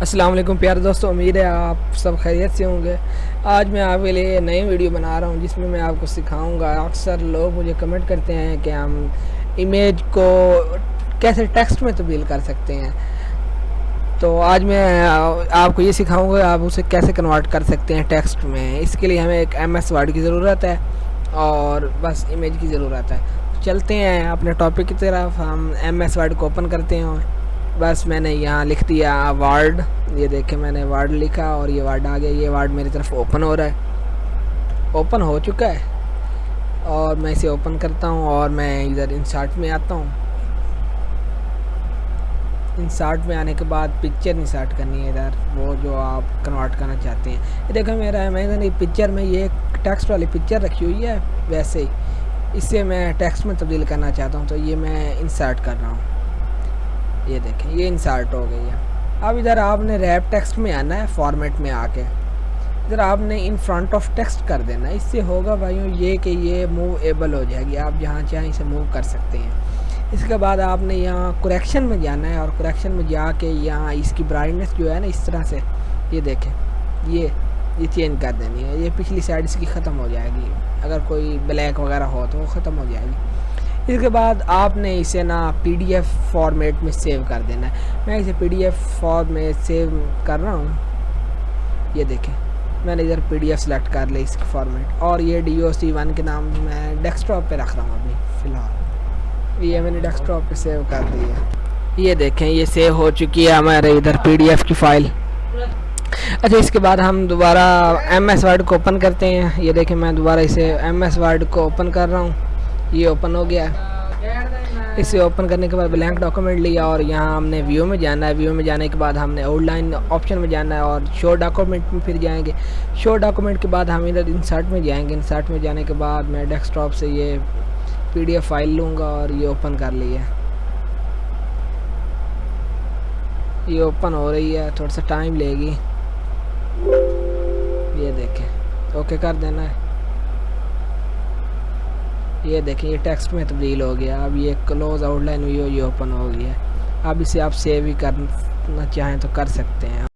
السلام علیکم پیارے دوستو، امید ہے آپ سب خیریت سے ہوں گے۔ آج میں آپ کے لیے نئی ویڈیو بنا رہا ہوں، جس میں میں آپ کو سکھاؤں گا۔ اکثر لوگ مجھے کمنٹ کرتے ہیں کہ ہم امیج کو کیسے ٹیکسٹ میں تبدیل کر سکتے ہیں۔ تو آج میں آپ کو یہ سکھاؤں گا، آپ اسے کیسے کنورٹ کر سکتے ہیں ٹیکسٹ میں۔ اس کے لیے ہمیں ایک ایم ایس ورڈ کی ضرورت ہے اور بس امیج کی ضرورت ہے۔ چلتے ہیں اپنے ٹاپک کی طرف، ہم ایم ایس ورڈ کو اوپن کرتے ہیں۔ بس میں نے یہاں لکھ دیا وارڈ یہ دیکھیں میں نے وارڈ لکھا اور یہ وارڈ آ گیا. یہ وارڈ میری طرف اوپن ہو رہا ہے. اوپن ہو چکا ہے. اور میں اسے اوپن کرتا ہوں اور میں ادھر انسارٹ میں آتا ہوں. انسارٹ میں آنے کے بعد پکچر انسارٹ کرنی ہے ادھر. وہ جو آپ کنورٹ کرنا چاہتے ہیں. یہ دیکھیں میرا میں نے پکچر میں یہ ٹیکسٹ والی پکچر رکھی ہوئی ہے. ویسے ہی. اس سے میں ٹیکسٹ میں تبدیل کرنا چاہتا ہوں. تو یہ میں انسارٹ کر رہا ہوں. یہ دیکھیں، یہ انسارٹ ہو گئی ہے۔ اب ادھر آپ نے ریپ ٹیکسٹ میں آنا ہے فارمیٹ میں آ کے۔ ادھر آپ نے ان فرنٹ آف ٹیکسٹ کر دینا اس سے ہوگا بھائیوں یہ کہ یہ موو ایبل ہو جائے گی۔ آپ جہاں چاہیں اسے موو کر سکتے ہیں۔ اس کے بعد آپ نے یہاں کریکشن میں جانا ہے اور کریکشن میں جا کے یہاں اس کی برائٹنیس جو ہے نا، اس طرح سے یہ دیکھیں۔ یہ یہ چینج کر دینی ہے۔ یہ پچھلی سائڈ اس کی ختم ہو جائے گی۔ اگر کوئی بلیک وغیرہ ہو تو وہ ختم ہو جائے گی۔ اس کے بعد آپ نے اسے نا پی ڈی ایف فارمیٹ میں سیو کر دینا ہے۔ میں اسے پی ڈی ایف فار میں سیو کر رہا ہوں۔ یہ دیکھیں، میں نے ادھر پی ڈی ایف سلیکٹ کر لی اس کی فارمیٹ۔ اور یہ ڈی او سی ون کے نام میں ڈیسک ٹاپ پہ رکھ رہا ہوں ابھی فی الحال۔ یہ میں نے ڈیسک ٹاپ پہ سیو کر دی ہے۔ یہ دیکھیں، یہ سیو ہو چکی ہے ہمارے ادھر پی ڈی ایف کی فائل۔ اچھا اس کے بعد ہم دوبارہ ایم ایس ورڈ کو اوپن کرتے ہیں۔ یہ دیکھیں، میں دوبارہ اسے ایم ایس ورڈ کو اوپن کر رہا ہوں۔ یہ اوپن ہو گیا۔ ہے اسے اوپن کرنے کے بعد بلینک ڈاکومنٹ لیا اور یہاں ہم نے ویو میں جانا ہے۔ ویو میں جانے کے بعد ہم نے آؤٹ لائن آپشن میں جانا ہے اور شو ڈاکومنٹ میں پھر جائیں گے۔ شو ڈاکومنٹ کے بعد ہم ادھر انسرٹ میں جائیں گے۔ انسرٹ میں جانے کے بعد میں ڈیسک ٹاپ سے یہ پی ڈی ایف فائل لوں گا اور یہ اوپن کر لی ہے۔ یہ اوپن ہو رہی ہے۔ تھوڑا سا ٹائم لے گی۔ یہ دیکھیں۔ اوکے کر دینا ہے۔ یہ دیکھیں، یہ ٹیکسٹ میں تبدیل ہو گیا۔ اب یہ کلوز آؤٹ لائن ہوئی ہو یہ اوپن ہو گیا اب اسے آپ سیو ہی کرنا چاہیں تو کر سکتے ہیں۔